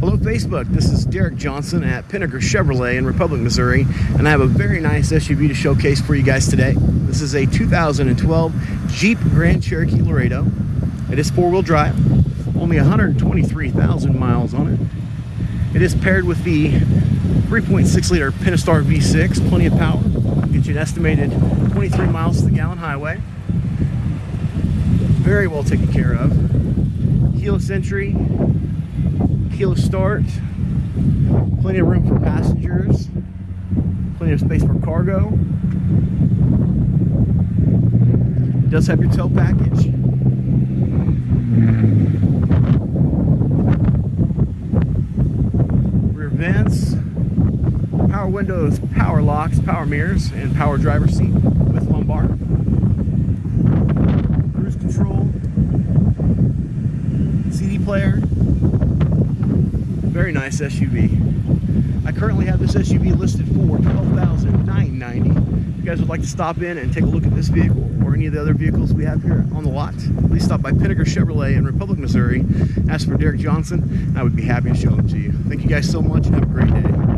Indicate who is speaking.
Speaker 1: Hello Facebook, this is Derek Johnson at Pinegar Chevrolet in Republic, Missouri, and I have a very nice SUV to showcase for you guys today. This is a 2012 Jeep Grand Cherokee Laredo. It is four-wheel drive, only 123,000 miles on it. It is paired with the 3.6 liter Pentastar V6, plenty of power, get you an estimated 23 miles to the gallon highway. Very well taken care of. Keyless entry, keyless start, plenty of room for passengers, plenty of space for cargo. It does have your tow package. Rear vents, power windows, power locks, power mirrors, and power driver seat with lumbar. Cruise control, CD player, very nice SUV. I currently have this SUV listed for $12,990. If you guys would like to stop in and take a look at this vehicle or any of the other vehicles we have here on the lot, please stop by Pinegar Chevrolet in Republic, Missouri. Ask for Derek Johnson, I would be happy to show them to you. Thank you guys so much and have a great day.